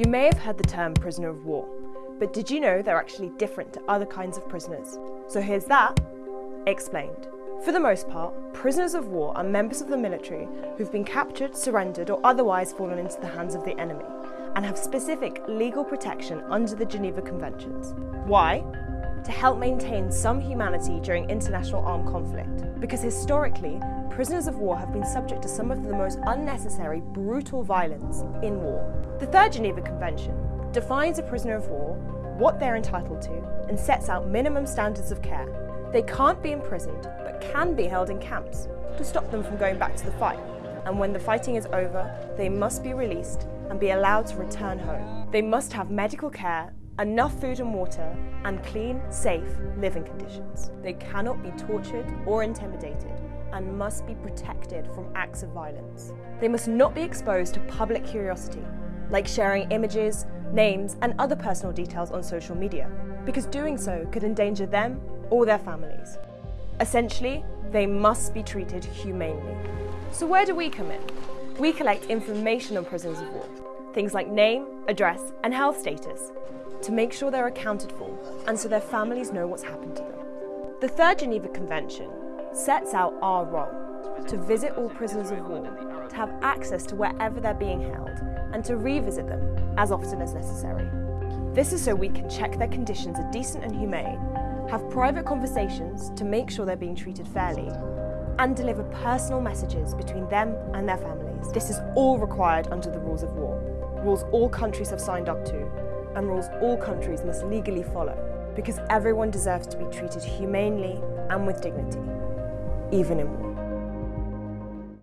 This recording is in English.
You may have heard the term prisoner of war, but did you know they're actually different to other kinds of prisoners? So here's that explained. For the most part, prisoners of war are members of the military who've been captured, surrendered, or otherwise fallen into the hands of the enemy, and have specific legal protection under the Geneva Conventions. Why? To help maintain some humanity during international armed conflict. Because historically, prisoners of war have been subject to some of the most unnecessary, brutal violence in war. The Third Geneva Convention defines a prisoner of war, what they're entitled to, and sets out minimum standards of care. They can't be imprisoned, but can be held in camps to stop them from going back to the fight. And when the fighting is over, they must be released and be allowed to return home. They must have medical care, enough food and water, and clean, safe living conditions. They cannot be tortured or intimidated and must be protected from acts of violence. They must not be exposed to public curiosity, like sharing images, names, and other personal details on social media, because doing so could endanger them or their families. Essentially, they must be treated humanely. So where do we come in? We collect information on prisoners of war, things like name, address, and health status, to make sure they're accounted for and so their families know what's happened to them. The Third Geneva Convention sets out our role to visit all prisoners of war, to have access to wherever they're being held, and to revisit them as often as necessary. This is so we can check their conditions are decent and humane, have private conversations to make sure they're being treated fairly, and deliver personal messages between them and their families. This is all required under the rules of war, rules all countries have signed up to, and rules all countries must legally follow, because everyone deserves to be treated humanely and with dignity, even in war.